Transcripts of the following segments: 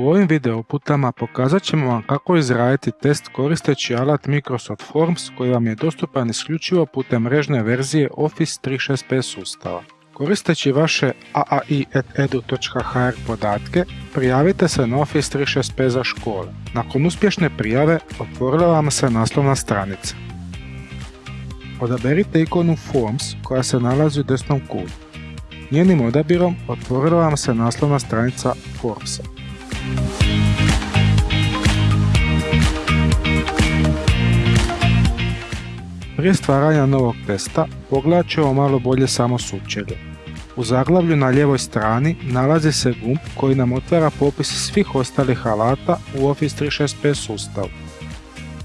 U ovim video uputama pokazat ćemo vam kako izraditi test koristeći alat Microsoft Forms koji vam je dostupan isključivo putem mrežne verzije Office 365 sustava. Koristeći vaše aai.edu.hr podatke, prijavite se na Office 365 za škole. Nakon uspješne prijave, otvorila vam se naslovna stranica. Odaberite ikonu Forms koja se nalazi u desnom kutu. Njenim odabirom otvorila vam se naslovna stranica Formsa. Prije stvaranja novog testa pogledat ćemo malo bolje samo sučelje. U zaglavlju na lijevoj strani nalazi se gumb koji nam otvara popis svih ostalih alata u Office 365 sustavu.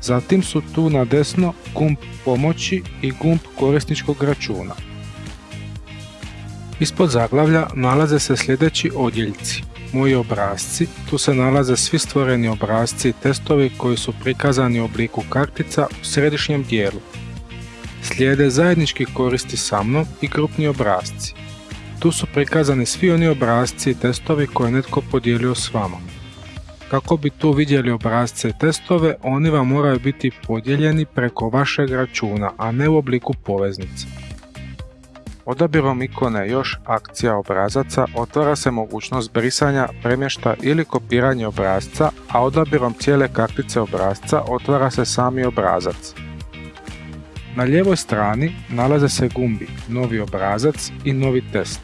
Zatim su tu na desno gumb pomoći i gumb korisničkog računa. Ispod zaglavlja nalaze se sljedeći odjeljci. Moji obrazci, tu se nalaze svi stvoreni obrazci i testovi koji su prikazani u obliku kartica u središnjem dijelu. Slijede zajednički koristi sa mnom i grupni obrazci. Tu su prikazani svi oni obrazci i testovi koje je netko podijelio s vama. Kako bi tu vidjeli obrazce i testove, oni vam moraju biti podijeljeni preko vašeg računa, a ne u obliku poveznice. Odabirom ikone Još akcija obrazaca otvara se mogućnost brisanja, premješta ili kopiranja obrazca, a odabirom cijele kartice obrazca otvara se sami obrazac. Na lijevoj strani nalaze se gumbi Novi obrazac i Novi test.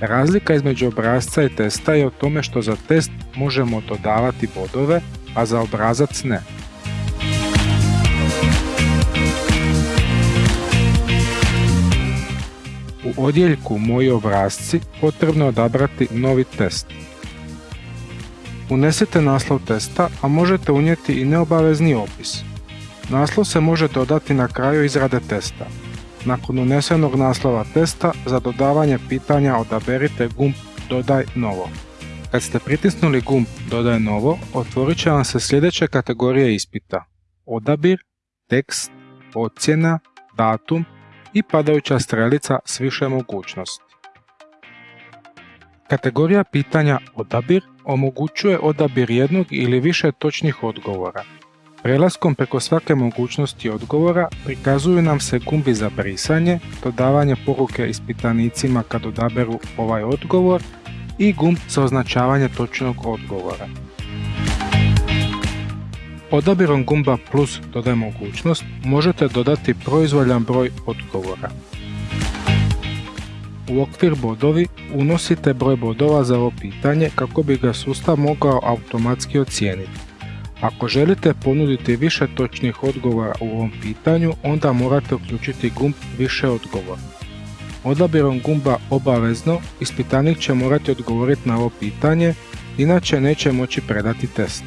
Razlika između obrazca i testa je u tome što za test možemo dodavati bodove, a za obrazac ne. U odjeljku Moji obrazci potrebno je odabrati novi test. Unesite naslov testa, a možete unijeti i neobavezni opis. Naslov se može dodati na kraju izrade testa. Nakon unesenog naslova testa, za dodavanje pitanja odaberite gumb Dodaj novo. Kad ste pritisnuli gumb Dodaj novo, otvorit će vam se sljedeće kategorije ispita. Odabir, tekst, ocjena, datum i padajuća strelica s više mogućnosti. Kategorija pitanja Odabir omogućuje odabir jednog ili više točnih odgovora. Prelaskom preko svake mogućnosti odgovora prikazuju nam se gumbi za brisanje, dodavanje poruke ispitanicima kad odaberu ovaj odgovor i gumb za označavanje točnog odgovora. Odabirom gumba plus dodaj mogućnost možete dodati proizvoljan broj odgovora. U okvir bodovi unosite broj bodova za ovo pitanje kako bi ga sustav mogao automatski ocijeniti. Ako želite ponuditi više točnih odgovora u ovom pitanju, onda morate uključiti gumb više odgovora. Odabirom gumba obavezno, ispitanik će morati odgovoriti na ovo pitanje, inače neće moći predati test.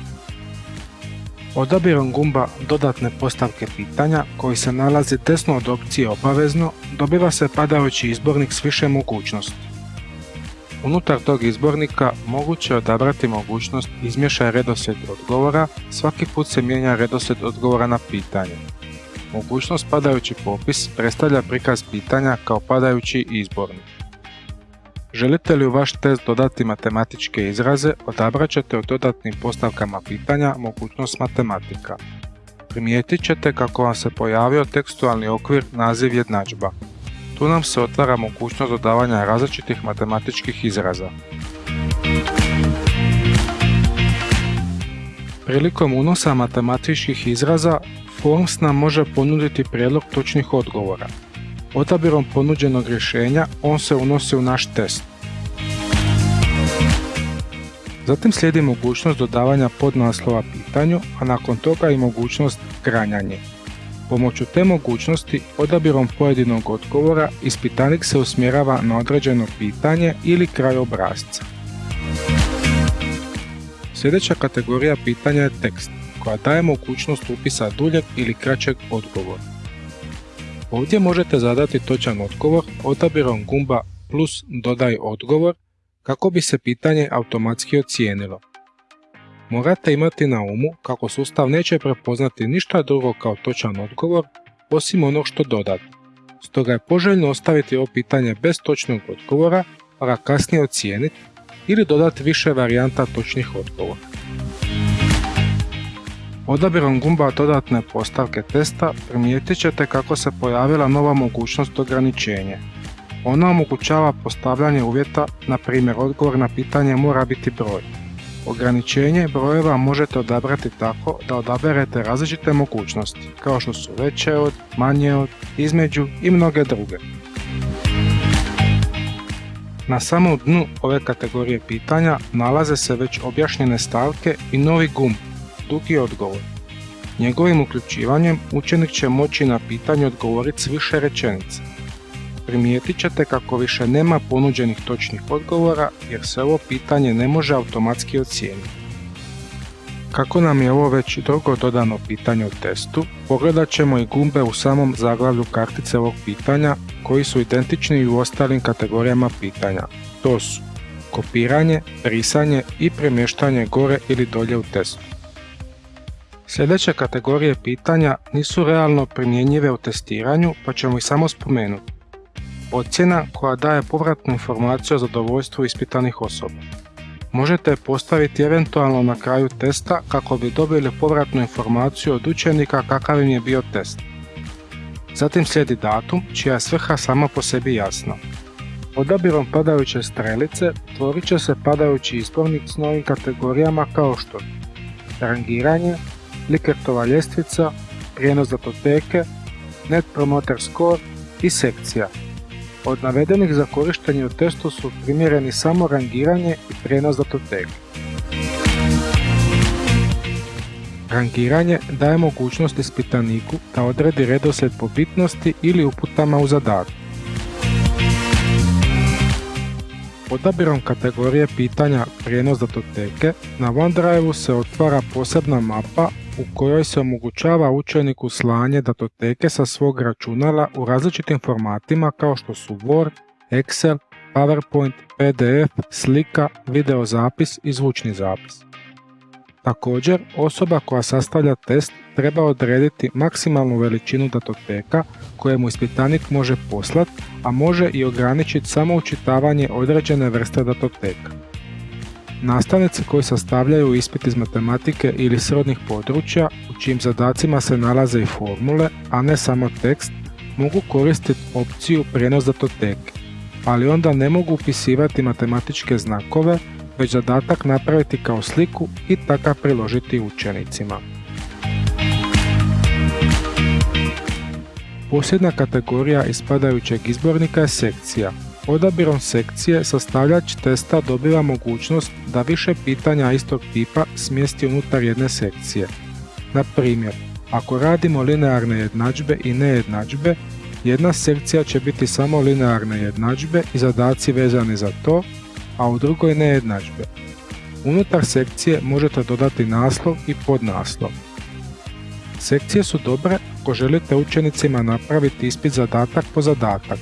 Odabirom gumba dodatne postavke pitanja koji se nalazi desno od opcije obavezno dobiva se padajući izbornik s više mogućnosti. Unutar tog izbornika moguće je odabrati mogućnost izmješaj redoslijed odgovora, svaki put se mijenja redoslijed odgovora na pitanje. Mogućnost padajući popis predstavlja prikaz pitanja kao padajući izbornik. Želite li u vaš test dodati matematičke izraze, odabrat ćete u dodatnim postavkama pitanja mogućnost matematika. Primijetit ćete kako vam se pojavio tekstualni okvir naziv jednadžba. Tu nam se otvara mogućnost dodavanja različitih matematičkih izraza. Prilikom unosa matematičkih izraza, Forms nam može ponuditi prijedlog točnih odgovora. Odabirom ponuđenog rješenja on se unosi u naš test. Zatim slijedi mogućnost dodavanja podnaslova pitanju, a nakon toga i mogućnost granjanje. Pomoću te mogućnosti, odabirom pojedinog odgovora, ispitanik se usmjerava na određeno pitanje ili kraj obrazca. Sljedeća kategorija pitanja je tekst, koja daje mogućnost upisa duljeg ili kraćeg odgovora. Ovdje možete zadati točan odgovor odabirom gumba plus dodaj odgovor kako bi se pitanje automatski ocijenilo. Morate imati na umu kako sustav neće prepoznati ništa drugo kao točan odgovor osim onog što dodate. Stoga je poželjno ostaviti ovo pitanje bez točnog odgovora pa kasnije ocijeniti ili dodati više varijanta točnih odgovora. Odabirom gumba dodatne postavke testa primijetit ćete kako se pojavila nova mogućnost ograničenja. Ona omogućava postavljanje uvjeta, na primjer odgovor na pitanje mora biti broj. Ograničenje brojeva možete odabrati tako da odaberete različite mogućnosti, kao što su veće od, manje od, između i mnoge druge. Na samom dnu ove kategorije pitanja nalaze se već objašnjene stavke i novi gumb, dugi odgovor. Njegovim uključivanjem učenik će moći na pitanje odgovoriti s više rečenica. Primijetit ćete kako više nema ponuđenih točnih odgovora jer se ovo pitanje ne može automatski ocijeniti. Kako nam je ovo već drugo dodano pitanje u testu, pogledat ćemo i gumbe u samom zaglavlju kartice ovog pitanja koji su identični i u ostalim kategorijama pitanja. To su kopiranje, brisanje i premještanje gore ili dolje u testu. Sljedeće kategorije pitanja nisu realno primjenjive u testiranju pa ćemo ih samo spomenuti. Ocjena koja daje povratnu informaciju o zadovoljstvu ispitanih osoba. Možete postaviti eventualno na kraju testa kako bi dobili povratnu informaciju od učenika kakav im je bio test. Zatim slijedi datum, čija je svrha sama po sebi jasna. Odabirom padajuće strelice tvorit će se padajući izbornik s novim kategorijama kao što rangiranje, Likertova ljestvica, prijenos datoteke, Net Promoter Score i sekcija. Od navedenih za korištenje u testu su primjereni samo rangiranje i prijenos datoteke. Rangiranje daje mogućnost ispitaniku da odredi redoslijed po bitnosti ili uputama u zadatku. Odabirom kategorije pitanja prijenos datoteke na OneDrive se otvara posebna mapa u kojoj se omogućava učeniku slanje datoteke sa svog računala u različitim formatima kao što su Word, Excel, PowerPoint, PDF, slika, videozapis i zvučni zapis. Također, osoba koja sastavlja test treba odrediti maksimalnu veličinu datoteka koje mu ispitanik može poslati, a može i ograničiti samo učitavanje određene vrste datoteka. Nastavnici koji sastavljaju ispit iz matematike ili srodnih područja u čijim zadacima se nalaze i formule, a ne samo tekst, mogu koristiti opciju prijenos datoteke, ali onda ne mogu upisivati matematičke znakove, već zadatak napraviti kao sliku i takav priložiti učenicima. Posljedna kategorija ispadajućeg izbornika je sekcija, Odabirom sekcije sastavljač testa dobiva mogućnost da više pitanja istog tipa smjesti unutar jedne sekcije. Na primjer, ako radimo linearne jednadžbe i nejednadžbe, jedna sekcija će biti samo linearne jednadžbe i zadaci vezani za to, a u drugoj nejednadžbe. Unutar sekcije možete dodati naslov i podnaslov. Sekcije su dobre ako želite učenicima napraviti ispit zadatak po zadatak,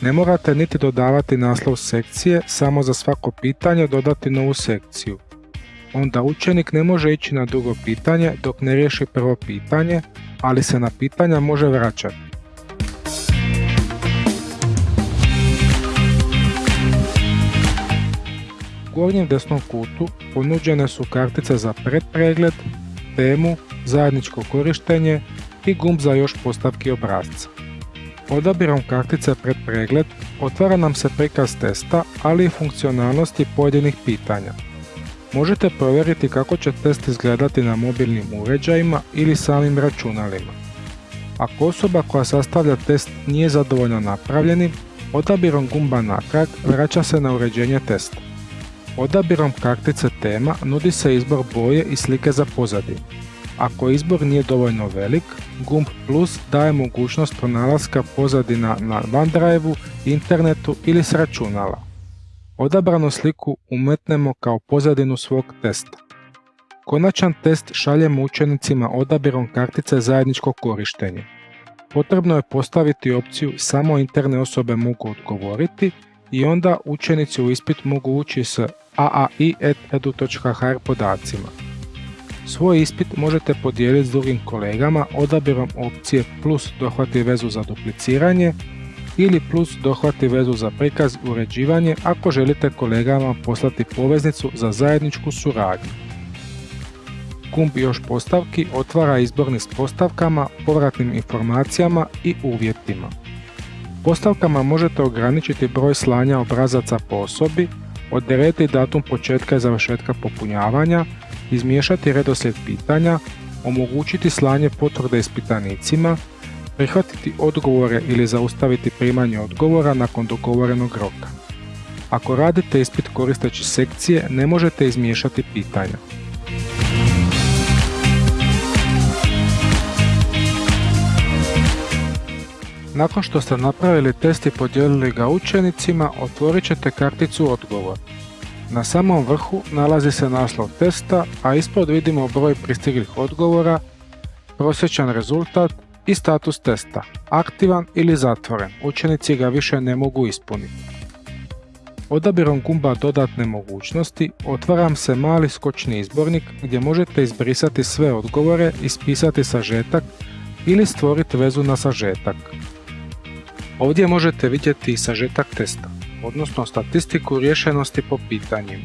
ne morate niti dodavati naslov sekcije, samo za svako pitanje dodati novu sekciju. Onda učenik ne može ići na drugo pitanje dok ne riješi prvo pitanje, ali se na pitanja može vraćati. U gornjem desnom kutu ponuđene su kartice za predpregled, temu, zajedničko korištenje i gumb za još postavki obrazca. Odabirom kartice pred pregled otvara nam se prikaz testa, ali i funkcionalnosti pojedinih pitanja. Možete provjeriti kako će test izgledati na mobilnim uređajima ili samim računalima. Ako osoba koja sastavlja test nije zadovoljna napravljenim, odabirom gumba natrag vraća se na uređenje testa. Odabirom kartice tema nudi se izbor boje i slike za pozadinu. Ako izbor nije dovoljno velik, gumb plus daje mogućnost pronalaska pozadina na OneDrive-u, internetu ili s računala. Odabranu sliku umetnemo kao pozadinu svog testa. Konačan test šaljemo učenicima odabirom kartice zajedničko korištenje. Potrebno je postaviti opciju samo interne osobe mogu odgovoriti i onda učenici u ispit mogu ući s aai.edu.hr podacima. Svoj ispit možete podijeliti s drugim kolegama odabirom opcije plus dohvati vezu za dupliciranje ili plus dohvati vezu za prikaz uređivanje ako želite kolegama poslati poveznicu za zajedničku suradnju. Kumb još postavki otvara izborni s postavkama, povratnim informacijama i uvjetima. Postavkama možete ograničiti broj slanja obrazaca po osobi, odrediti datum početka i završetka popunjavanja, izmiješati redoslijed pitanja, omogućiti slanje potvrde ispitanicima, prihvatiti odgovore ili zaustaviti primanje odgovora nakon dogovorenog roka. Ako radite ispit koristeći sekcije, ne možete izmiješati pitanja. Nakon što ste napravili test i podijelili ga učenicima, otvorit ćete karticu odgovor. Na samom vrhu nalazi se naslov testa, a ispod vidimo broj pristiglih odgovora, prosječan rezultat i status testa, aktivan ili zatvoren, učenici ga više ne mogu ispuniti. Odabirom gumba dodatne mogućnosti otvaram se mali skočni izbornik gdje možete izbrisati sve odgovore, ispisati sažetak ili stvoriti vezu na sažetak. Ovdje možete vidjeti sažetak testa, odnosno statistiku rješenosti po pitanjima.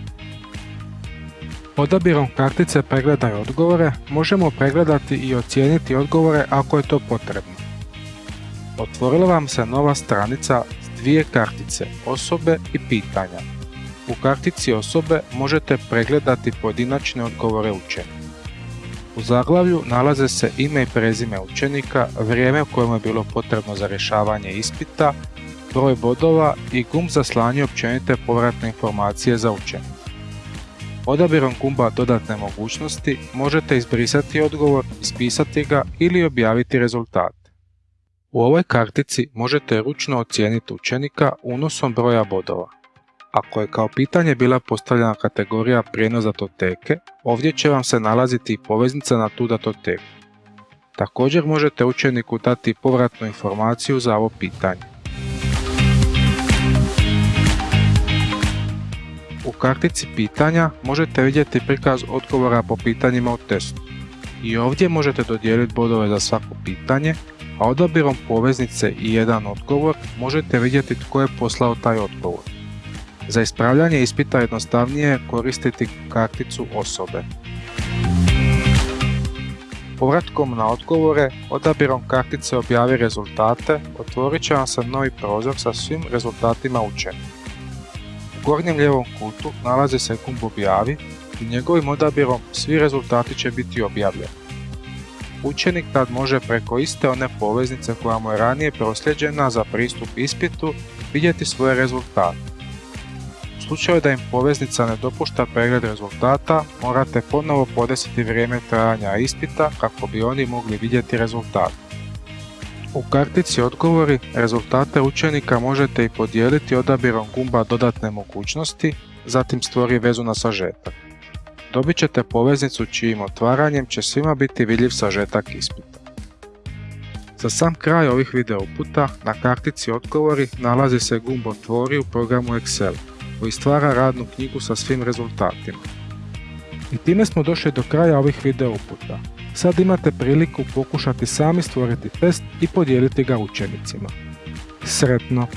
Odabirom kartice Pregledaj odgovore možemo pregledati i ocijeniti odgovore ako je to potrebno. Otvorila vam se nova stranica s dvije kartice, osobe i pitanja. U kartici osobe možete pregledati pojedinačne odgovore učenika. U zaglavlju nalaze se ime i prezime učenika, vrijeme u kojem je bilo potrebno za rješavanje ispita, broj bodova i gumb za slanje općenite povratne informacije za učenika. Odabirom gumba dodatne mogućnosti možete izbrisati odgovor, ispisati ga ili objaviti rezultat. U ovoj kartici možete ručno ocijeniti učenika unosom broja bodova. Ako je kao pitanje bila postavljena kategorija prijenos datoteke, ovdje će vam se nalaziti i poveznica na tu datoteku. Također možete učeniku dati povratnu informaciju za ovo pitanje. U kartici pitanja možete vidjeti prikaz odgovora po pitanjima u testu. I ovdje možete dodijeliti bodove za svako pitanje, a odabirom poveznice i jedan odgovor možete vidjeti tko je poslao taj odgovor. Za ispravljanje ispita jednostavnije je koristiti karticu osobe. Povratkom na odgovore, odabirom kartice objavi rezultate, otvorit će vam se novi prozor sa svim rezultatima učenih. U gornjem lijevom kutu nalazi se gumb objavi i njegovim odabirom svi rezultati će biti objavljeni. Učenik tad može preko iste one poveznice koja mu je ranije prosljeđena za pristup ispitu vidjeti svoje rezultate slučaju da im poveznica ne dopušta pregled rezultata, morate ponovo podesiti vrijeme trajanja ispita kako bi oni mogli vidjeti rezultat. U kartici odgovori rezultate učenika možete i podijeliti odabirom gumba dodatne mogućnosti, zatim stvori vezu na sažetak. Dobit ćete poveznicu čijim otvaranjem će svima biti vidljiv sažetak ispita. Za sam kraj ovih video uputa na kartici odgovori nalazi se gumb Otvori u programu Excel koji stvara radnu knjigu sa svim rezultatima. I time smo došli do kraja ovih video uputa. Sad imate priliku pokušati sami stvoriti test i podijeliti ga učenicima. Sretno!